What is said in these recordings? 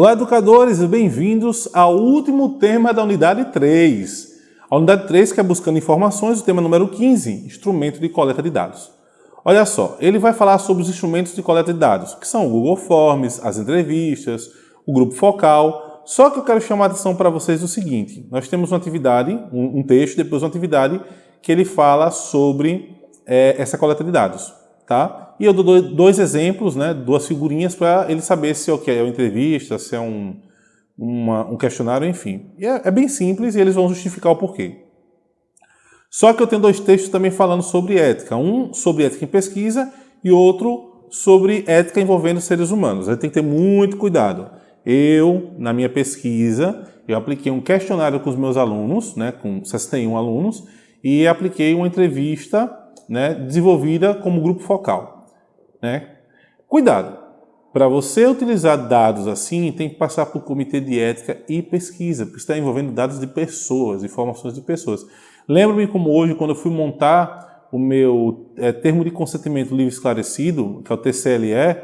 Olá, educadores, bem-vindos ao último tema da unidade 3. A unidade 3 que é buscando informações, o tema número 15, instrumento de coleta de dados. Olha só, ele vai falar sobre os instrumentos de coleta de dados, que são o Google Forms, as entrevistas, o grupo focal. Só que eu quero chamar a atenção para vocês do seguinte, nós temos uma atividade, um, um texto, depois uma atividade que ele fala sobre é, essa coleta de dados. Tá? E eu dou dois exemplos, né, duas figurinhas para ele saber se okay, é uma entrevista, se é um, uma, um questionário, enfim. É, é, bem simples e eles vão justificar o porquê. Só que eu tenho dois textos também falando sobre ética. Um sobre ética em pesquisa e outro sobre ética envolvendo seres humanos. Aí tem que ter muito cuidado. Eu, na minha pesquisa, eu apliquei um questionário com os meus alunos, né, com 61 alunos, e apliquei uma entrevista né, desenvolvida como grupo focal. Né? Cuidado! Para você utilizar dados assim, tem que passar por comitê de ética e pesquisa, porque está envolvendo dados de pessoas, informações de pessoas. Lembro-me como hoje, quando eu fui montar o meu é, termo de consentimento livre esclarecido, que é o TCLE,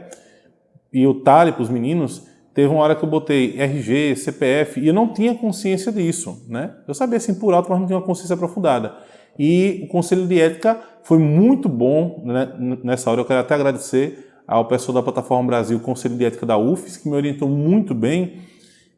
e o TALE para os meninos, teve uma hora que eu botei RG, CPF, e eu não tinha consciência disso. Né? Eu sabia assim por alto, mas não tinha uma consciência aprofundada. E o Conselho de Ética foi muito bom né, nessa hora. Eu quero até agradecer ao pessoal da Plataforma Brasil, Conselho de Ética da UFES, que me orientou muito bem,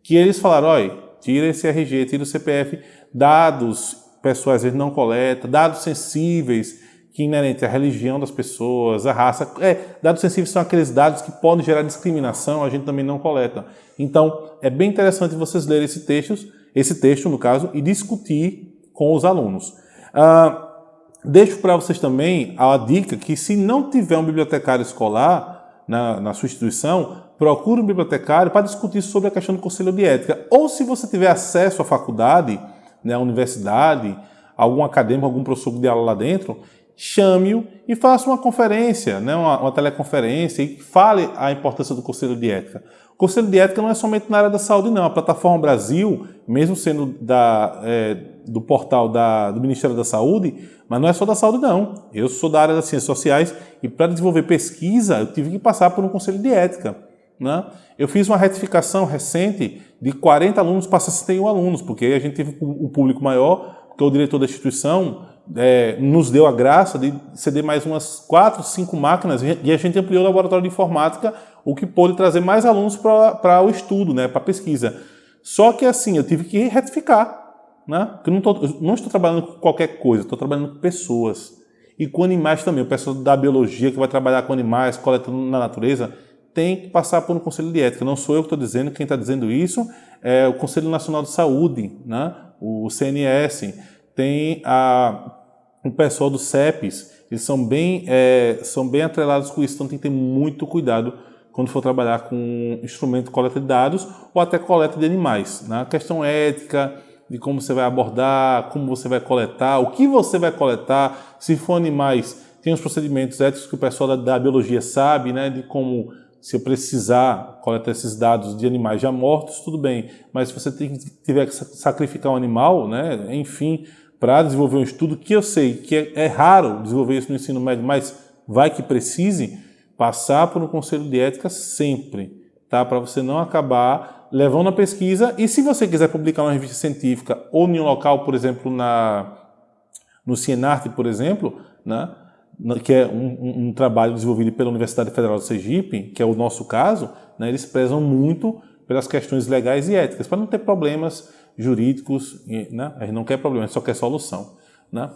que eles falaram, olha, tira esse RG, tira o CPF, dados pessoais eles não coleta, dados sensíveis, que inerente à religião das pessoas, à raça. É, dados sensíveis são aqueles dados que podem gerar discriminação, a gente também não coleta. Então, é bem interessante vocês lerem esse texto, esse texto, no caso, e discutir com os alunos. Ah, deixo para vocês também a dica que se não tiver um bibliotecário escolar na, na sua instituição, procure um bibliotecário para discutir sobre a questão do conselho de ética. Ou se você tiver acesso à faculdade, né, à universidade, algum acadêmico, algum professor de aula lá dentro, chame-o e faça uma conferência, né, uma, uma, teleconferência e fale a importância do Conselho de Ética. O Conselho de Ética não é somente na área da saúde, não. A Plataforma Brasil, mesmo sendo da, é, do portal da, do Ministério da Saúde, mas não é só da saúde, não. Eu sou da área das ciências sociais e para desenvolver pesquisa eu tive que passar por um Conselho de Ética. Né? Eu fiz uma retificação recente de 40 alunos para 61 alunos, porque a gente teve um público maior, porque o diretor da instituição é, nos deu a graça de ceder mais umas 4, 5 máquinas e a gente ampliou o laboratório de informática, o que pôde trazer mais alunos para o estudo, né, para a pesquisa. Só que assim, eu tive que retificar, né? Eu não, tô, não estou trabalhando com qualquer coisa, estou trabalhando com pessoas. E com animais também. O pessoal da biologia que vai trabalhar com animais, coletando na natureza, tem que passar por um conselho de ética. Não sou eu que estou dizendo, quem está dizendo isso é o Conselho Nacional de Saúde, né? o CNS. Tem a, o pessoal do CEPES, eles são bem, é, são bem atrelados com isso, então tem que ter muito cuidado quando for trabalhar com instrumento de coleta de dados ou até coleta de animais. Né? A questão ética, de como você vai abordar, como você vai coletar, o que você vai coletar, se for animais, tem os procedimentos éticos que o pessoal da, da biologia sabe, né, de como se eu precisar coletar esses dados de animais já mortos, tudo bem, mas se você tem, tiver que sacrificar um animal, né, enfim, para desenvolver um estudo que eu sei que é, é raro desenvolver isso no ensino médio, mas vai que precise, passar por um conselho de ética sempre, tá? para você não acabar levando a pesquisa e se você quiser publicar uma revista científica ou em um local, por exemplo, na, no Cienarte, por exemplo, né, que é um, um, trabalho desenvolvido pela Universidade Federal do Sergipe, que é o nosso caso, né, eles prezam muito pelas questões legais e éticas, para não ter problemas jurídicos, né, a gente não quer problemas, só quer solução. Né.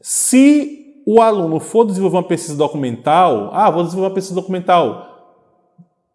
Se o aluno for desenvolver uma pesquisa documental, ah, vou desenvolver uma pesquisa documental,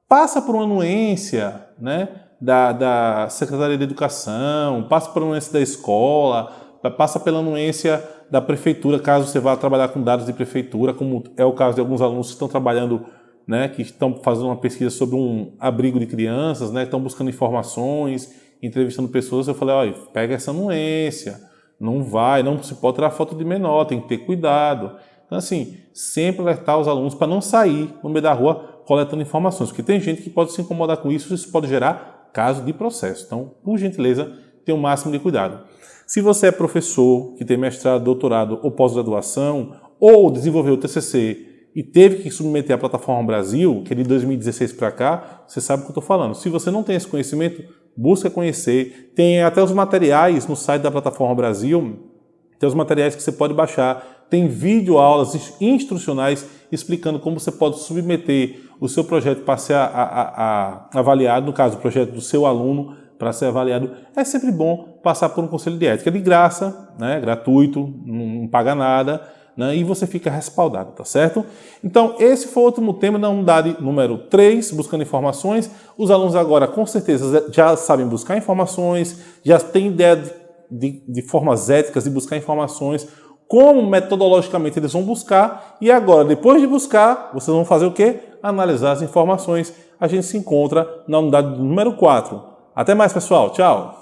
passa por uma anuência, né, da, da Secretaria de Educação, passa pela anuência da escola, passa pela anuência da prefeitura, caso você vá trabalhar com dados de prefeitura, como é o caso de alguns alunos que estão trabalhando, né, que estão fazendo uma pesquisa sobre um abrigo de crianças, né, estão buscando informações, entrevistando pessoas, eu falei, olha, pega essa anuência, não vai, não se pode tirar foto de menor, tem que ter cuidado. Então, assim, sempre alertar os alunos para não sair no meio da rua coletando informações, porque tem gente que pode se incomodar com isso, isso pode gerar caso de processo. Então, por gentileza, tenha o máximo de cuidado. Se você é professor que tem mestrado, doutorado ou pós-graduação, ou desenvolveu o TCC e teve que submeter à plataforma Brasil, que é de 2016 para cá, você sabe o que eu estou falando. Se você não tem esse conhecimento, busca conhecer. Tem até os materiais no site da plataforma Brasil, tem os materiais que você pode baixar. Tem vídeo aulas instrucionais explicando como você pode submeter o seu projeto para ser a, a, a, avaliado, no caso, o projeto do seu aluno para ser avaliado. É sempre bom passar por um conselho de ética de graça, né, gratuito, não, não paga nada né, e você fica respaldado, tá certo? Então, esse foi o último tema da unidade número 3, buscando informações. Os alunos agora, com certeza, já sabem buscar informações, já têm ideia de, de, de formas éticas de buscar informações, como metodologicamente eles vão buscar, e agora, depois de buscar, vocês vão fazer o quê? Analisar as informações. A gente se encontra na unidade número 4. Até mais, pessoal. Tchau!